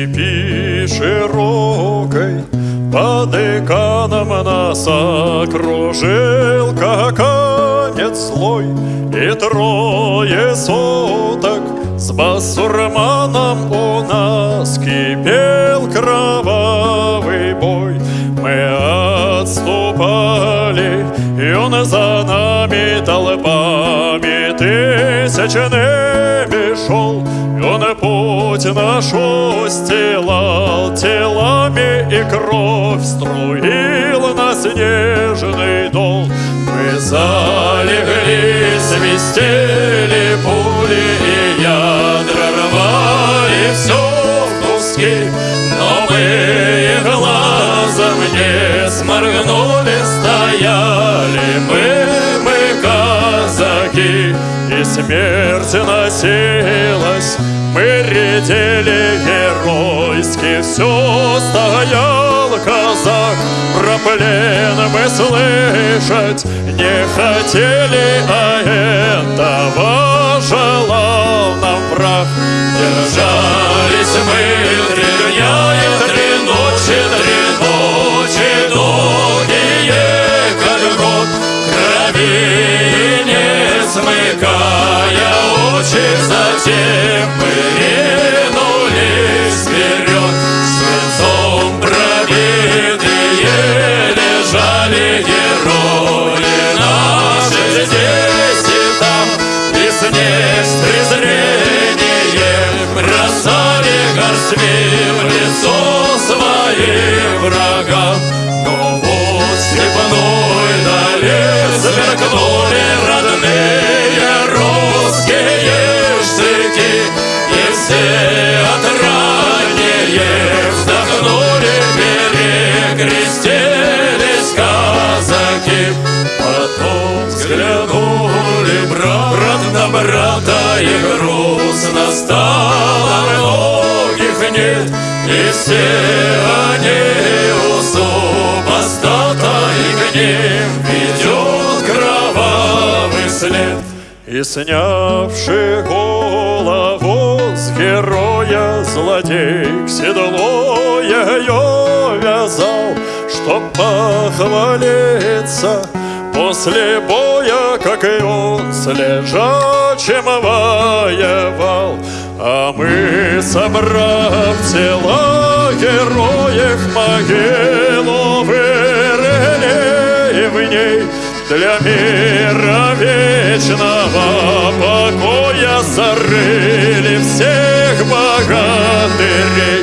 степи широкой Под деканом нас окружил Каканец слой И трое суток С басурманом у нас Кипел кровавый бой. Мы отступали И он за нами толпами Тысячными шел И он путь наш устилал Телами и кровь струил на снежный дол. Мы залегли, свистели пули И ядра рвали все в куски Но мы глазом не сморгнули И смерть носилась. Мы редели геройски. Все стоял казак. Про плен мы слышать не хотели А этого желал нам враг. Держались мы смыкая очи Затем мы ринулись вперед. Свинцом пробитые лежали герои наши. Здесь и там снег с презрением Бросали горстви в лицо своим врагам. Но вот степной дали нет И все они у супостата И к ведет кровавый след. И снявший голову с героя Злодей к седло ее вязал Чтоб похвалиться После боя, как и он с лежачим воевал А мы, собрав тела героев могилу Вырыли в ней для мира вечного покоя Зарыли всех богатых